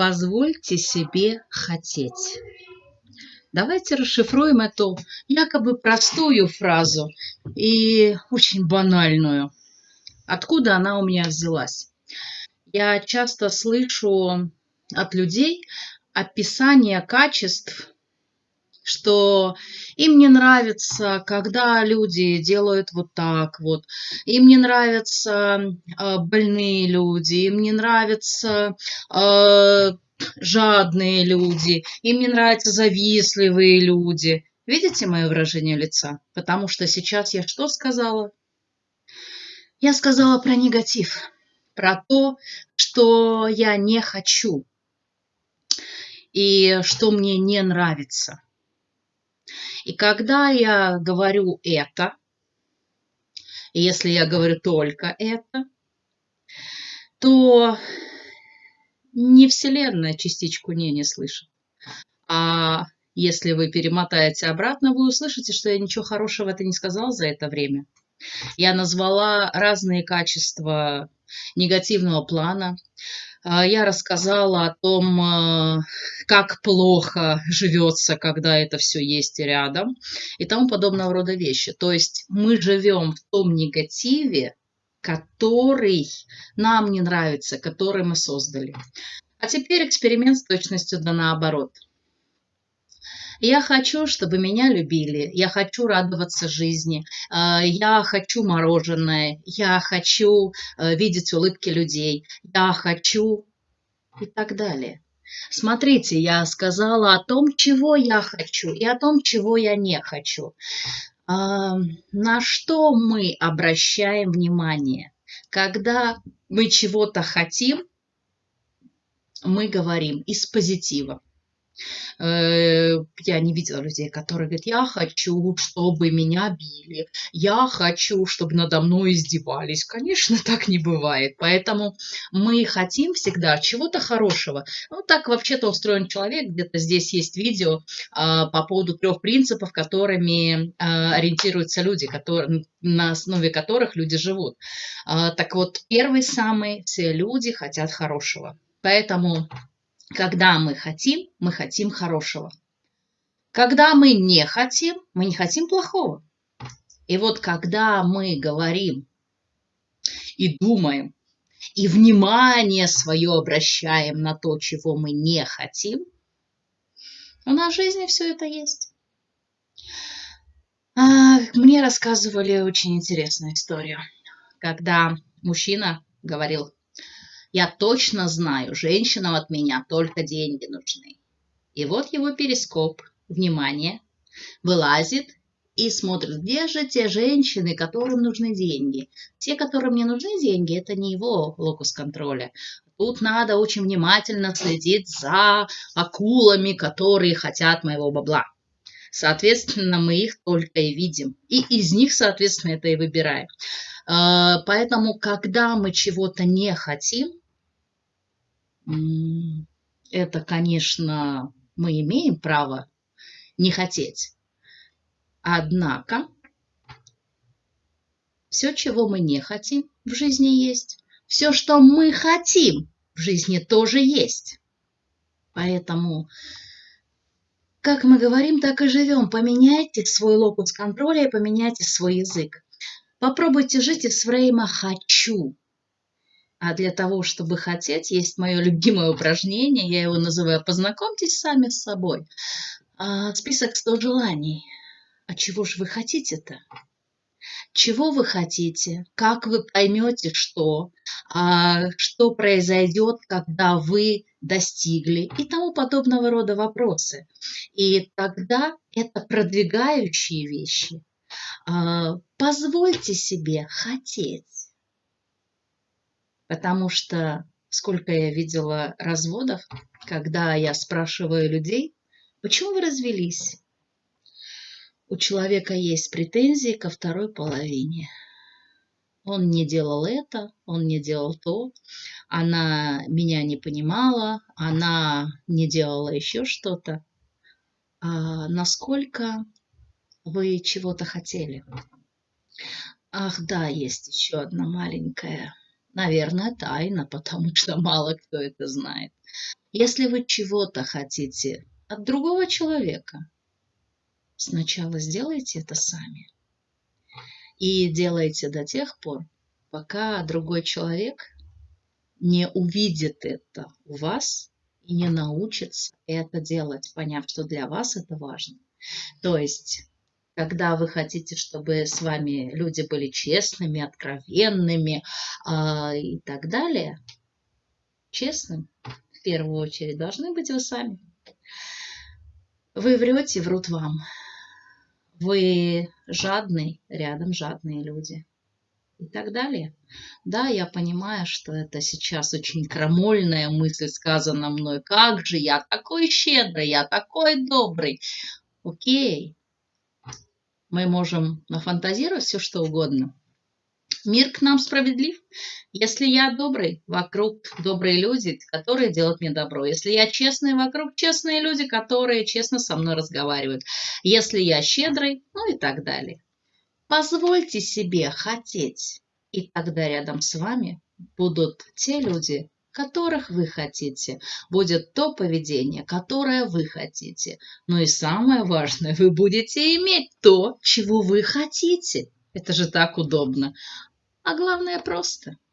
Позвольте себе хотеть. Давайте расшифруем эту якобы простую фразу и очень банальную. Откуда она у меня взялась? Я часто слышу от людей описание качеств, что им не нравится, когда люди делают вот так вот, им не нравятся э, больные люди, им не нравятся э, жадные люди, им не нравятся завистливые люди. Видите мое выражение лица? Потому что сейчас я что сказала? Я сказала про негатив, про то, что я не хочу и что мне не нравится. И когда я говорю это, если я говорю только это, то не Вселенная частичку «не» не слышит. А если вы перемотаете обратно, вы услышите, что я ничего хорошего это не сказала за это время. Я назвала разные качества негативного плана. А, я рассказала о том, а, как плохо живется, когда это все есть рядом и тому подобного рода вещи. То есть мы живем в том негативе, который нам не нравится, который мы создали. А теперь эксперимент с точностью да наоборот – я хочу, чтобы меня любили, я хочу радоваться жизни, э, я хочу мороженое, я хочу э, видеть улыбки людей, я хочу и так далее. Смотрите, я сказала о том, чего я хочу и о том, чего я не хочу. А, на что мы обращаем внимание? Когда мы чего-то хотим, мы говорим из позитива. Э, я не видела людей, которые говорят, я хочу, чтобы меня били, я хочу, чтобы надо мной издевались. Конечно, так не бывает. Поэтому мы хотим всегда чего-то хорошего. Ну, так вообще-то устроен человек. Где-то здесь есть видео а, по поводу трех принципов, которыми а, ориентируются люди, которые, на основе которых люди живут. А, так вот, первый самый, все люди хотят хорошего. Поэтому когда мы хотим, мы хотим хорошего. Когда мы не хотим, мы не хотим плохого. И вот когда мы говорим и думаем, и внимание свое обращаем на то, чего мы не хотим, у нас в жизни все это есть. А, мне рассказывали очень интересную историю, когда мужчина говорил, я точно знаю, женщинам от меня только деньги нужны. И вот его перископ, внимание, вылазит и смотрит, где же те женщины, которым нужны деньги. Те, которым не нужны деньги, это не его локус контроля. Тут надо очень внимательно следить за акулами, которые хотят моего бабла. Соответственно, мы их только и видим. И из них, соответственно, это и выбираем. А, поэтому, когда мы чего-то не хотим, это, конечно, мы имеем право не хотеть. Однако, все, чего мы не хотим, в жизни есть. Все, что мы хотим, в жизни тоже есть. Поэтому, как мы говорим, так и живем. Поменяйте свой локус контроля и поменяйте свой язык. Попробуйте жить из фрейма «хочу». А для того, чтобы хотеть, есть мое любимое упражнение, я его называю «Познакомьтесь сами с собой». А, список 100 желаний. А чего же вы хотите-то? Чего вы хотите? Как вы поймете, что? А, что произойдет, когда вы достигли? И тому подобного рода вопросы. И тогда это продвигающие вещи. А, позвольте себе хотеть потому что сколько я видела разводов, когда я спрашиваю людей, почему вы развелись? У человека есть претензии ко второй половине. Он не делал это, он не делал то, она меня не понимала, она не делала еще что-то. А насколько вы чего-то хотели? Ах, да, есть еще одна маленькая Наверное, тайна, потому что мало кто это знает. Если вы чего-то хотите от другого человека, сначала сделайте это сами. И делайте до тех пор, пока другой человек не увидит это у вас и не научится это делать, поняв, что для вас это важно. То есть, когда вы хотите, чтобы с вами люди были честными, откровенными э, и так далее, честным в первую очередь должны быть вы сами. Вы врете, врут вам. Вы жадный, рядом жадные люди и так далее. Да, я понимаю, что это сейчас очень крамольная мысль сказана мной. Как же я такой щедрый, я такой добрый. Окей, мы можем нафантазировать все, что угодно. Мир к нам справедлив. Если я добрый, вокруг добрые люди, которые делают мне добро. Если я честный, вокруг честные люди, которые честно со мной разговаривают. Если я щедрый, ну и так далее. Позвольте себе хотеть, и тогда рядом с вами будут те люди, которых вы хотите, будет то поведение, которое вы хотите. Но и самое важное, вы будете иметь то, чего вы хотите. Это же так удобно. А главное просто –